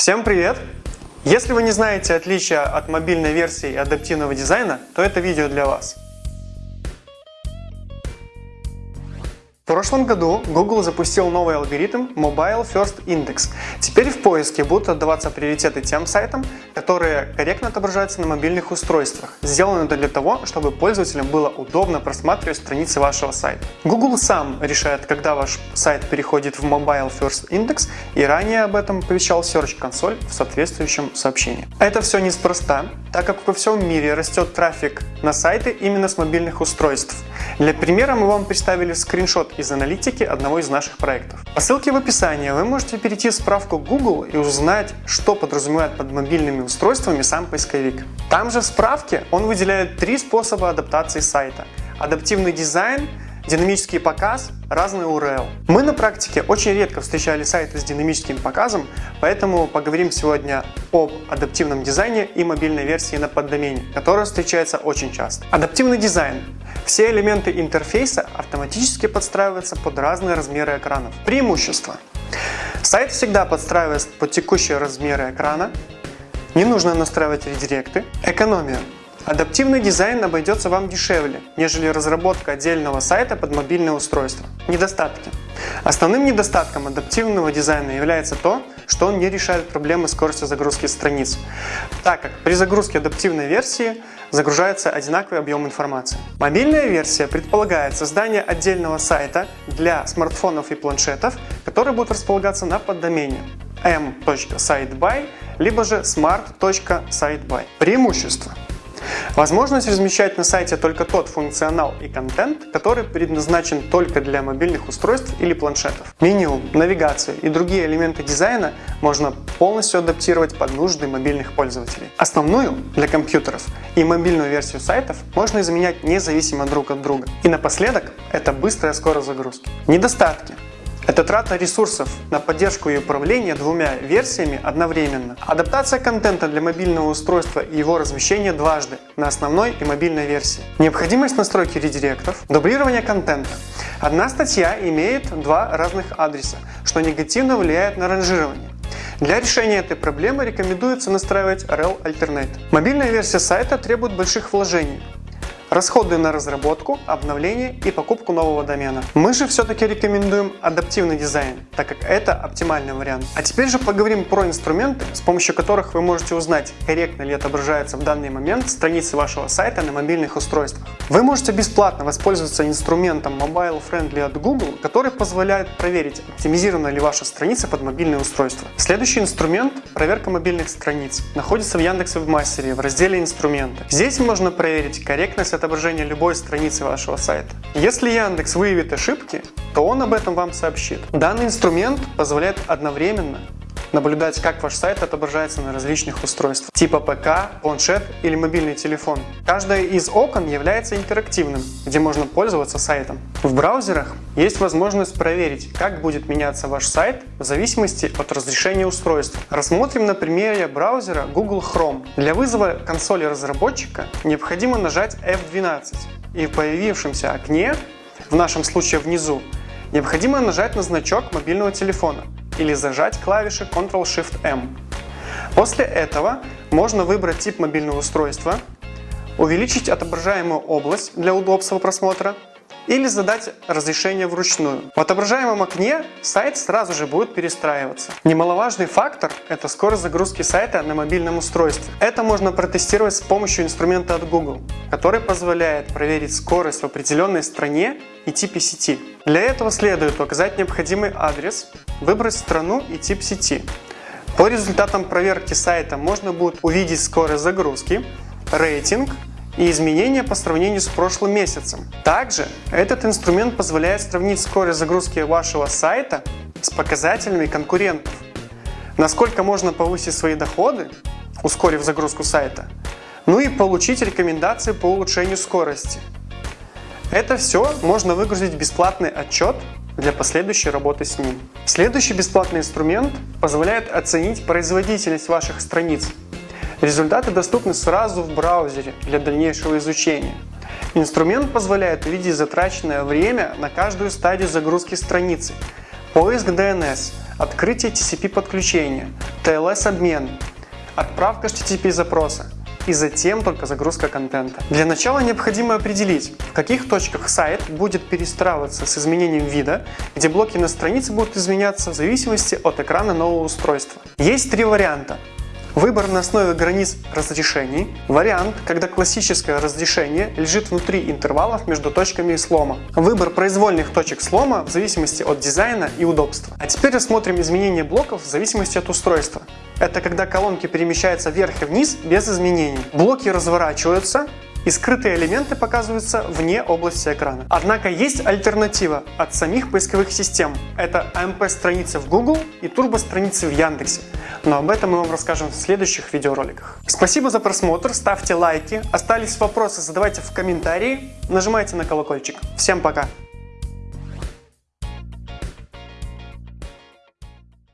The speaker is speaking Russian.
Всем привет! Если вы не знаете отличия от мобильной версии и адаптивного дизайна, то это видео для вас. В прошлом году Google запустил новый алгоритм Mobile First Index. Теперь в поиске будут отдаваться приоритеты тем сайтам, которые корректно отображаются на мобильных устройствах. Сделано это для того, чтобы пользователям было удобно просматривать страницы вашего сайта. Google сам решает, когда ваш сайт переходит в Mobile First Index, и ранее об этом оповещал Search Console в соответствующем сообщении. Это все неспроста, так как во всем мире растет трафик на сайты именно с мобильных устройств. Для примера мы вам представили скриншот из аналитики одного из наших проектов. По ссылке в описании вы можете перейти в справку Google и узнать, что подразумевает под мобильными устройствами сам поисковик. Там же в справке он выделяет три способа адаптации сайта. Адаптивный дизайн, динамический показ, разный URL. Мы на практике очень редко встречали сайты с динамическим показом, поэтому поговорим сегодня об адаптивном дизайне и мобильной версии на поддомене, которая встречается очень часто. Адаптивный дизайн. Все элементы интерфейса автоматически подстраиваются под разные размеры экранов. Преимущества. Сайт всегда подстраивается под текущие размеры экрана, не нужно настраивать редиректы. Экономия. Адаптивный дизайн обойдется вам дешевле, нежели разработка отдельного сайта под мобильное устройство. Недостатки. Основным недостатком адаптивного дизайна является то, что он не решает проблемы скорости загрузки страниц, так как при загрузке адаптивной версии загружается одинаковый объем информации. Мобильная версия предполагает создание отдельного сайта для смартфонов и планшетов, который будет располагаться на поддомене m.siteby либо же smart.siteby. Преимущества. Возможность размещать на сайте только тот функционал и контент, который предназначен только для мобильных устройств или планшетов. Меню, навигацию и другие элементы дизайна можно полностью адаптировать под нужды мобильных пользователей. Основную для компьютеров и мобильную версию сайтов можно изменять независимо друг от друга. И напоследок, это быстрая скорость загрузки. Недостатки. Это трата ресурсов на поддержку и управление двумя версиями одновременно. Адаптация контента для мобильного устройства и его размещение дважды на основной и мобильной версии. Необходимость настройки редиректов. Дублирование контента. Одна статья имеет два разных адреса, что негативно влияет на ранжирование. Для решения этой проблемы рекомендуется настраивать rel Alternate. Мобильная версия сайта требует больших вложений, расходы на разработку, обновление и покупку нового домена. Мы же все-таки рекомендуем адаптивный дизайн, так как это оптимальный вариант. А теперь же поговорим про инструменты, с помощью которых вы можете узнать, корректно ли отображается в данный момент страницы вашего сайта на мобильных устройствах. Вы можете бесплатно воспользоваться инструментом Mobile Friendly от Google, который позволяет проверить, оптимизирована ли ваша страница под мобильное устройство. Следующий инструмент – проверка мобильных страниц. Находится в Яндекс Вебмастере в разделе «Инструменты». Здесь можно проверить корректность отображения любой страницы вашего сайта. Если Яндекс выявит ошибки, то он об этом вам сообщит. Данный инструмент позволяет одновременно наблюдать, как ваш сайт отображается на различных устройствах, типа ПК, планшет или мобильный телефон. Каждое из окон является интерактивным, где можно пользоваться сайтом. В браузерах есть возможность проверить, как будет меняться ваш сайт в зависимости от разрешения устройства. Рассмотрим на примере браузера Google Chrome. Для вызова консоли разработчика необходимо нажать F12 и в появившемся окне, в нашем случае внизу, необходимо нажать на значок мобильного телефона или зажать клавиши Ctrl-Shift-M. После этого можно выбрать тип мобильного устройства, увеличить отображаемую область для удобства просмотра или задать разрешение вручную. В отображаемом окне сайт сразу же будет перестраиваться. Немаловажный фактор – это скорость загрузки сайта на мобильном устройстве. Это можно протестировать с помощью инструмента от Google, который позволяет проверить скорость в определенной стране и типе сети. Для этого следует указать необходимый адрес, выбрать страну и тип сети. По результатам проверки сайта можно будет увидеть скорость загрузки, рейтинг и изменения по сравнению с прошлым месяцем. Также этот инструмент позволяет сравнить скорость загрузки вашего сайта с показателями конкурентов. Насколько можно повысить свои доходы, ускорив загрузку сайта, ну и получить рекомендации по улучшению скорости. Это все можно выгрузить в бесплатный отчет для последующей работы с ним. Следующий бесплатный инструмент позволяет оценить производительность ваших страниц Результаты доступны сразу в браузере для дальнейшего изучения. Инструмент позволяет увидеть затраченное время на каждую стадию загрузки страницы. поиск DNS, открытие TCP подключения, TLS обмен, отправка HTTP запроса и затем только загрузка контента. Для начала необходимо определить, в каких точках сайт будет перестраиваться с изменением вида, где блоки на странице будут изменяться в зависимости от экрана нового устройства. Есть три варианта. Выбор на основе границ разрешений. Вариант, когда классическое разрешение лежит внутри интервалов между точками слома. Выбор произвольных точек слома в зависимости от дизайна и удобства. А теперь рассмотрим изменения блоков в зависимости от устройства. Это когда колонки перемещаются вверх и вниз без изменений. Блоки разворачиваются, и скрытые элементы показываются вне области экрана. Однако есть альтернатива от самих поисковых систем. Это AMP-страницы в Google и турбо-страницы в Яндексе. Но об этом мы вам расскажем в следующих видеороликах. Спасибо за просмотр, ставьте лайки, остались вопросы задавайте в комментарии, нажимайте на колокольчик. Всем пока!